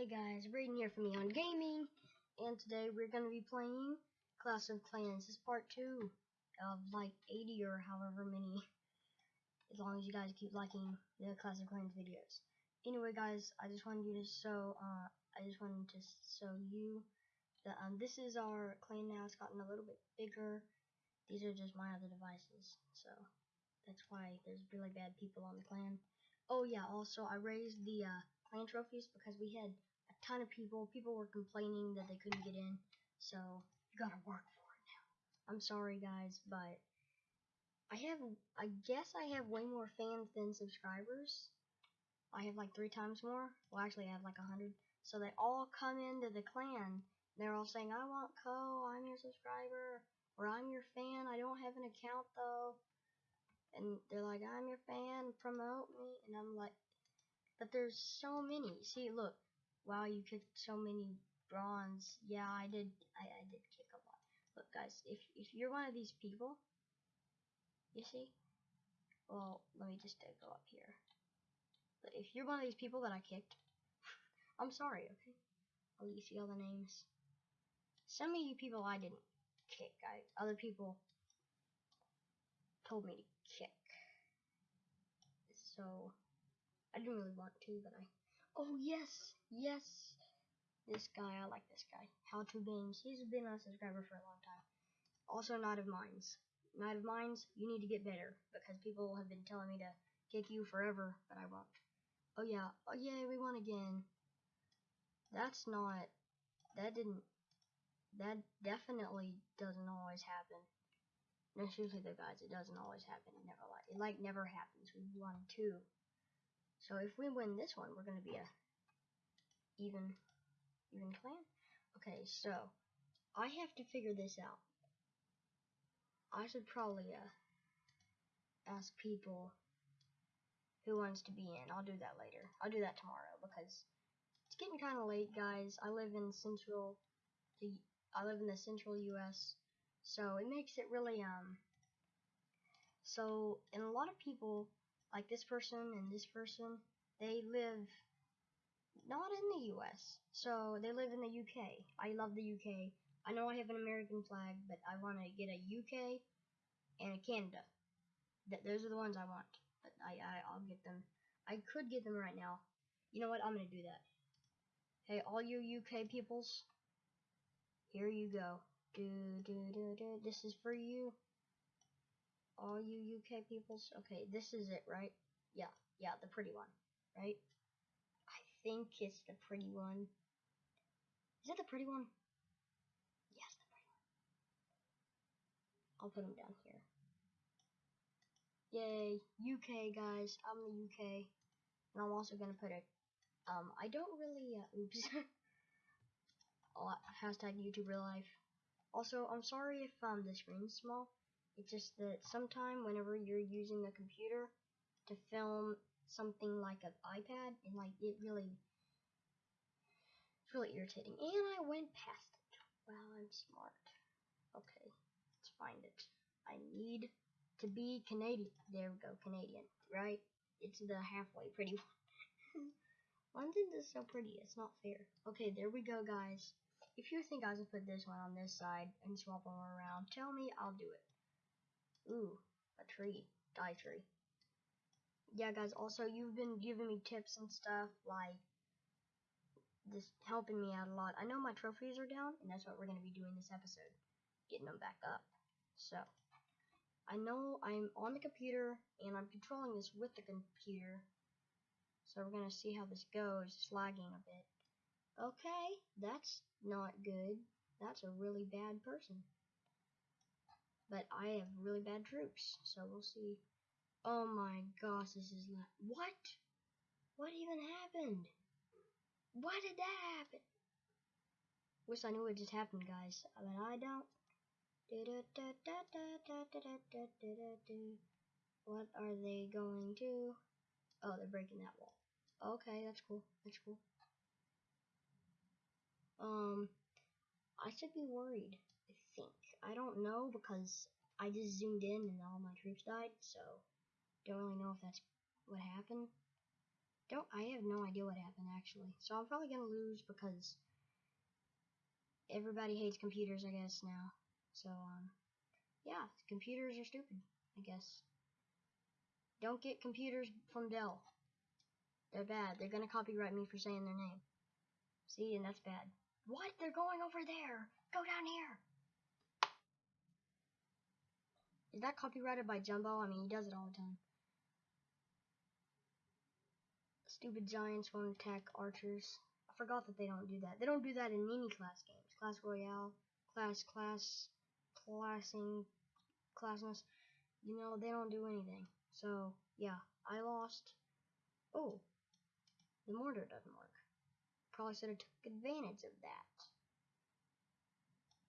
Hey guys, Braden here from Eon Gaming, and today we're going to be playing Clash of Clans. This is part 2 of like 80 or however many, as long as you guys keep liking the Clash of Clans videos. Anyway guys, I just wanted you to show, uh, I just wanted to show you that um, this is our clan now, it's gotten a little bit bigger. These are just my other devices, so that's why there's really bad people on the clan. Oh yeah, also I raised the uh, clan trophies because we had ton of people. People were complaining that they couldn't get in, so you gotta work for it now. I'm sorry guys, but I have, I guess I have way more fans than subscribers. I have like three times more. Well, actually, I have like a hundred. So they all come into the clan. They're all saying, "I want Co. I'm your subscriber." Or I'm your fan. I don't have an account though and they're like, I'm your fan, promote me, and I'm like, but there's so many. See, look, wow, you kicked so many bronze. Yeah, I did, I, I did kick a lot. Look, guys, if if you're one of these people, you see, well, let me just go up here. But if you're one of these people that I kicked, I'm sorry, okay? I'll let you see all the names. Some of you people I didn't kick. I other people told me to kick. So I didn't really want to, but I. Oh yes, yes. This guy, I like this guy. How to Games. He's been a subscriber for a long time. Also, Knight of Mines. Knight of Mines, you need to get better because people have been telling me to kick you forever, but I won't. Oh yeah, oh yeah, we won again. That's not. That didn't. That definitely doesn't always happen. No, seriously the guys, it doesn't always happen. It never like it like never happens. We won two. So if we win this one, we're gonna be a even even clan. Okay, so I have to figure this out. I should probably uh, ask people who wants to be in. I'll do that later. I'll do that tomorrow because it's getting kind of late, guys. I live in central the I live in the central U.S. So it makes it really um so and a lot of people like this person and this person they live not in the US. So they live in the UK. I love the UK. I know I have an American flag, but I want to get a UK and a Canada. Th those are the ones I want. But I, I I'll get them. I could get them right now. You know what? I'm gonna do that. Hey, all you UK peoples, here you go. Do, do, do, do. This is for you. All you UK peoples. Okay, this is it, right? Yeah, yeah, the pretty one, right? I think it's the pretty one. Is it the pretty one? Yes, the pretty one. I'll put them down here. Yay, UK guys. I'm the UK. And I'm also gonna put it. Um, I don't really, uh, oops. hashtag YouTube real life. Also, I'm sorry if um, the screen's small. It's just that sometime whenever you're using the computer to film something like an iPad, and like it really, it's really irritating. And I went past it. Wow, I'm smart. Okay, let's find it. I need to be Canadian. There we go, Canadian, right? It's the halfway pretty one. London is so pretty, it's not fair. Okay, there we go, guys. If you think I should put this one on this side and swap them around, tell me, I'll do it. Ooh, a tree. Die tree. Yeah, guys, also, you've been giving me tips and stuff, like, just helping me out a lot. I know my trophies are down, and that's what we're going to be doing this episode. Getting them back up. So, I know I'm on the computer, and I'm controlling this with the computer. So we're going to see how this goes. It's lagging a bit. Okay, that's not good. That's a really bad person. But I have really bad troops, so we'll see. Oh my gosh, this is not. What? What even happened? Why did that happen? Wish I knew what just happened, guys, but I don't. What are they going to? Oh, they're breaking that wall. Okay, that's cool. That's cool. Um, I should be worried, I don't know because I just zoomed in and all my troops died, so don't really know if that's what happened. don't I have no idea what happened actually. So I'm probably gonna lose because everybody hates computers, I guess now. So um, yeah, computers are stupid. I guess. Don't get computers from Dell. They're bad. They're gonna copyright me for saying their name. See, and that's bad. What? They're going over there. Go down here. Is that copyrighted by Jumbo? I mean, he does it all the time. Stupid giants won't attack archers. I forgot that they don't do that. They don't do that in any class games. Clash Royale, class, class, classing, classness. You know, they don't do anything. So, yeah, I lost. Oh, the mortar doesn't work. Probably should have took advantage of that.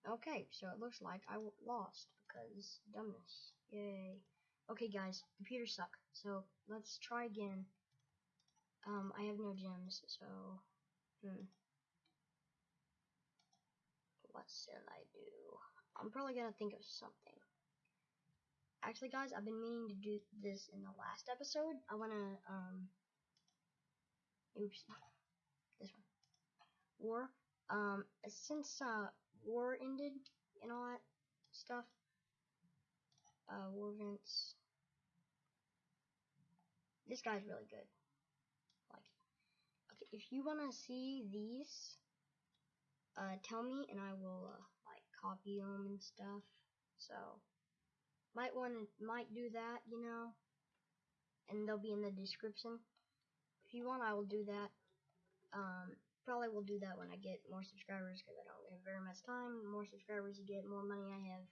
Okay, so it looks like I lost because dumbness. Yay. Okay, guys, computers suck. So let's try again. Um, I have no gems, so hmm. What shall I do? I'm probably gonna think of something. Actually, guys, I've been meaning to do this in the last episode. I wanna um. Oops, this one. War. Um, since uh war ended and all that stuff. Uh, war events. This guy's really good. Like, okay, if you wanna see these, uh, tell me and I will uh, like copy them and stuff. So, might want to might do that, you know, and they'll be in the description. If you want, I will do that. Um, Probably will do that when I get more subscribers because I don't have very much time. The more subscribers you get, more money I have.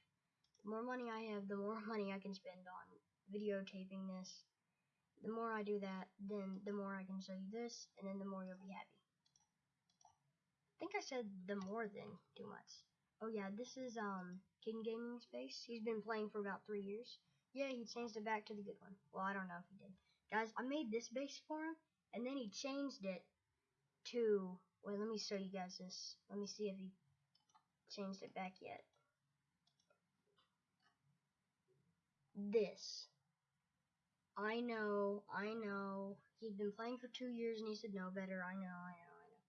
The more money I have, the more money I can spend on videotaping this. The more I do that, then the more I can show you this, and then the more you'll be happy. I think I said the more than too much. Oh yeah, this is um King Gaming Space. He's been playing for about three years. Yeah, he changed it back to the good one. Well, I don't know if he did. Guys, I made this base for him, and then he changed it to, wait, let me show you guys this. Let me see if he changed it back yet. This. I know, I know. He'd been playing for two years and he said no better. I know, I know, I know.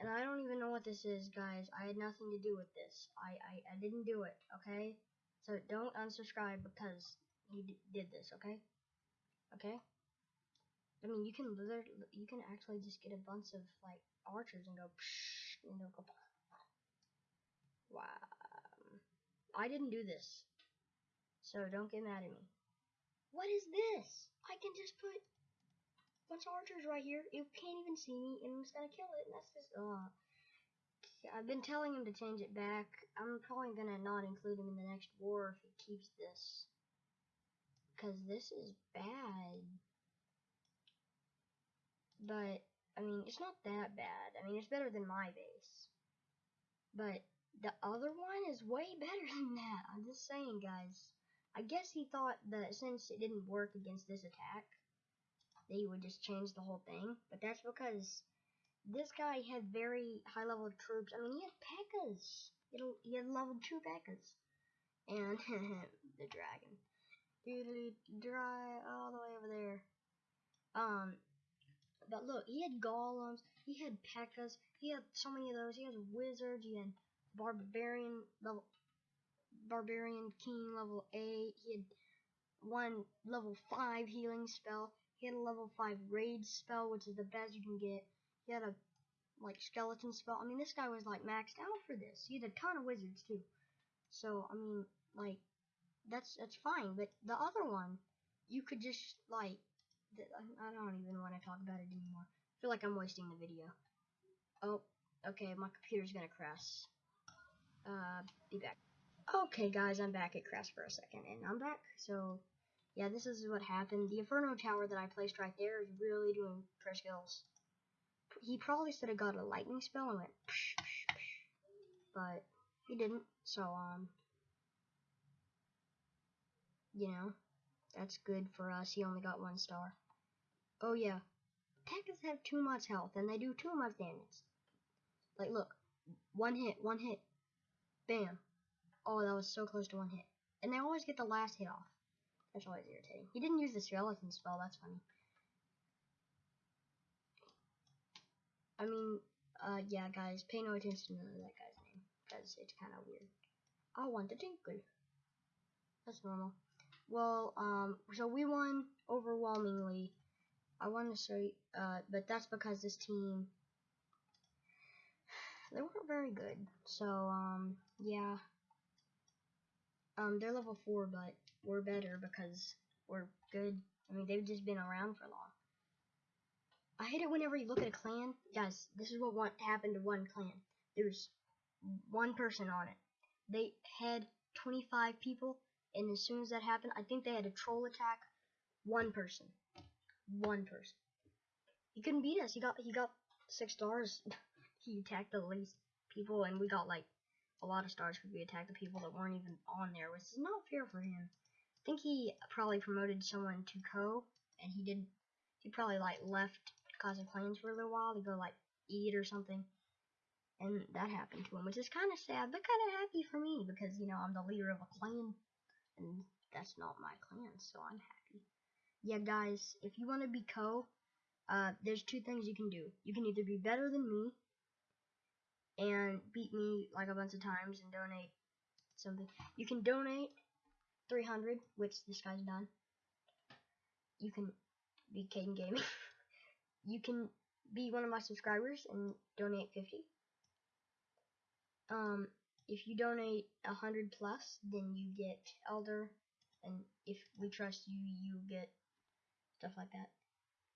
And I don't even know what this is, guys. I had nothing to do with this. I, I, I didn't do it, okay? So don't unsubscribe because he did this, okay? Okay? I mean, you can literally, you can actually just get a bunch of like archers and go, psh, and go. Wow. I didn't do this, so don't get mad at me. What is this? I can just put a bunch of archers right here. It can't even see me, and I'm just gonna kill it. And that's just, uh. I've been telling him to change it back. I'm probably gonna not include him in the next war if he keeps this. Because this is bad. But, I mean, it's not that bad. I mean, it's better than my base. But the other one is way better than that. I'm just saying, guys. I guess he thought that since it didn't work against this attack, that he would just change the whole thing. But that's because this guy had very high level troops. I mean, he had P.E.K.K.A.s. He had, level 2 P.E.K.K.A.s. And the dragon. Dude, dry all the way over there. Um, but look, he had golems, he had P.E.K.K.A.s, he had so many of those. He has wizards, he had barbarian level, barbarian king level eight. He had one level five healing spell. He had a level five rage spell, which is the best you can get. He had a like skeleton spell. I mean, this guy was like maxed out for this. He had a ton of wizards too. So I mean, like that's that's fine. But the other one, you could just like I don't even want to talk about it anymore. I feel like I'm wasting the video. Oh, okay, my computer's gonna crash. Uh, be back. Okay, guys, I'm back. It crashed for a second, and I'm back. So, yeah, this is what happened. The Inferno Tower that I placed right there is really doing prayer skills. He probably should have got a lightning spell and went psh, psh, psh, but he didn't. So, um, you know, that's good for us. He only got one star. Oh yeah, P.E.K.K.A.s have too much health and they do too much damage. Like look, one hit, one hit, bam. Oh, that was so close to one hit. And they always get the last hit off. That's always irritating. He didn't use the skeleton spell, that's funny. I mean, uh, yeah, guys, pay no attention to that guy's name because it's kind of weird. I want the tinkle. That's normal. Well, um, so we won overwhelmingly. I want to say, uh, but that's because this team, they weren't very good. So, um, yeah. Um, they're level 4, but we're better because we're good. I mean, they've just been around for a long. I hate it whenever you look at a clan. Guys, this is what happened to one clan. There's one person on it. They had 25 people, and as soon as that happened, I think they had a troll attack one person. One person. He couldn't beat us. He got he got six stars. he attacked the least people, and we got like a lot of stars because we attacked the people that weren't even on there, which is not fair for him. I think he probably promoted someone to co, and he didn't. He probably like left of Clans for a little while to go like eat or something, and that happened to him, which is kind of sad, but kind of happy for me because you know I'm the leader of a clan, and that's not my clan, so I'm happy. Yeah, guys, if you want to be co, uh, there's two things you can do. You can either be better than me and beat me like a bunch of times and donate something. You can donate 300, which this guy's done. You can be Caden Gaming. you can be one of my subscribers and donate 50. Um, if you donate 100 plus, then you get Elder, and if we trust you, you get stuff like that.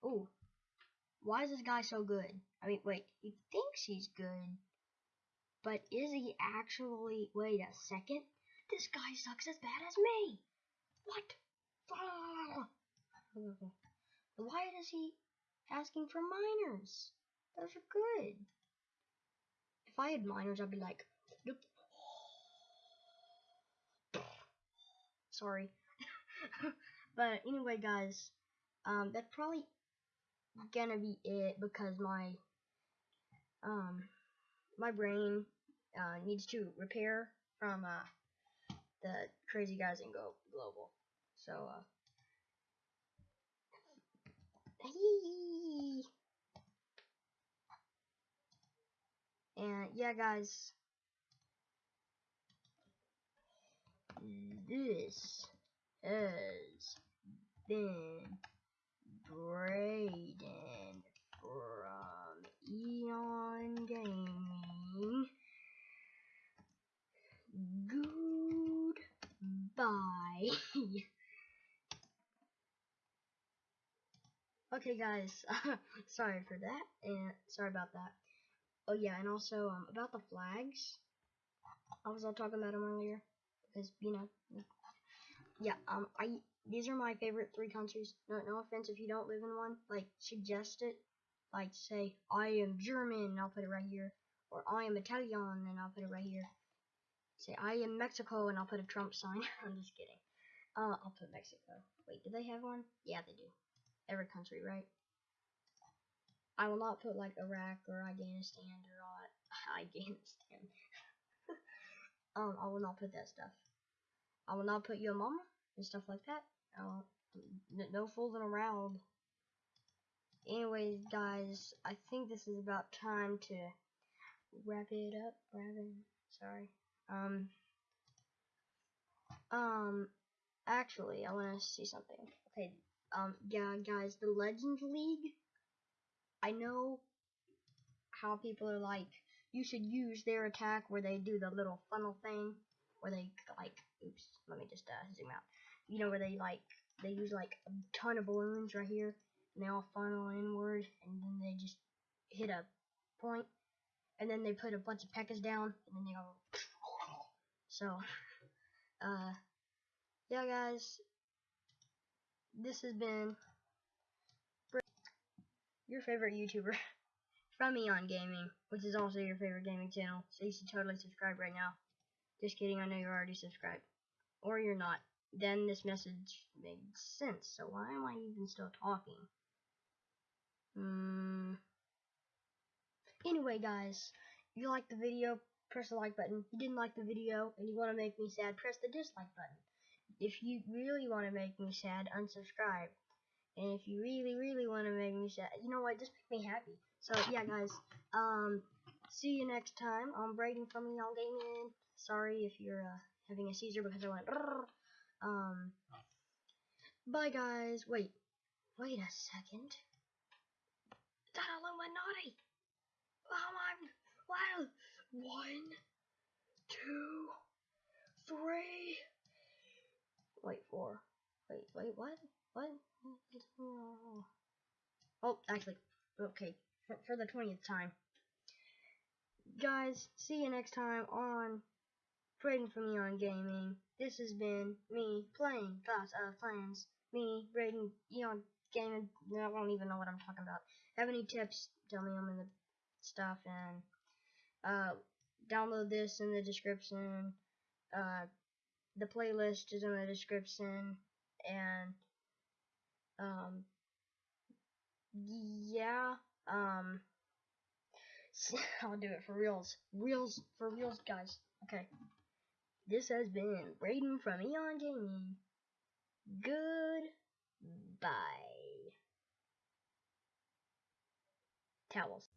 Oh, why is this guy so good? I mean, wait, he thinks he's good, but is he actually? Wait a second. This guy sucks as bad as me. What? Ah. Why is he asking for miners? Those are good. If I had miners, I'd be like, nope. Sorry. but anyway, guys, um, that's probably gonna be it because my um my brain uh, needs to repair from uh, the crazy guys in Go Global. So uh, and yeah, guys, this has been Braden from Eon Gaming. Goodbye. okay, guys. sorry for that, and sorry about that. Oh yeah, and also um, about the flags. I was all talking about them earlier because you know, yeah. Um, I these are my favorite three countries. No, no offense if you don't live in one. Like, suggest it. Like, say, I am German, and I'll put it right here. Or I am Italian, and I'll put it right here. Say, I am Mexico, and I'll put a Trump sign. I'm just kidding. Uh, I'll put Mexico. Wait, do they have one? Yeah, they do. Every country, right? I will not put, like, Iraq or Afghanistan or Afghanistan. um, I will not put that stuff. I will not put your mama and stuff like that. Uh, no fooling around. Anyways, guys, I think this is about time to wrap it up. Wrap it. Sorry. Um. Um. Actually, I want to see something. Okay. Um. Yeah, guys, the Legends League. I know how people are like. You should use their attack where they do the little funnel thing, where they like. Oops. Let me just uh, zoom out you know, where they like, they use like a ton of balloons right here, and they all funnel inward, and then they just hit a point, and then they put a bunch of pekkas down, and then they go, so, uh, yeah guys, this has been your favorite YouTuber from Eon Gaming, which is also your favorite gaming channel, so you should totally subscribe right now. Just kidding, I know you're already subscribed. Or you're not then this message made sense. So why am I even still talking? Hmm. Anyway, guys, if you liked the video, press the like button. If you didn't like the video and you want to make me sad, press the dislike button. If you really want to make me sad, unsubscribe. And if you really, really want to make me sad, you know what, just make me happy. So yeah, guys. Um, see you next time on Braden from Eon Gaming. Sorry if you're uh, having a seizure because I went. Um. Bye, guys. Wait. Wait a second. That Illuminati? Oh my. Wow. One, two, three. Wait, four. Wait, wait, what? What? Oh, actually, okay, for, for the 20th time. Guys, see you next time on Braden from Eon Gaming. This has been me playing Clash of Clans. Me, Braden, Eon Gaming. I don't even know what I'm talking about. Have any tips? Tell me them in the stuff and uh, download this in the description. Uh, the playlist is in the description and um yeah um I'll do it for reals reals for reals guys okay this has been Braden from Eon Gaming. Goodbye. Towels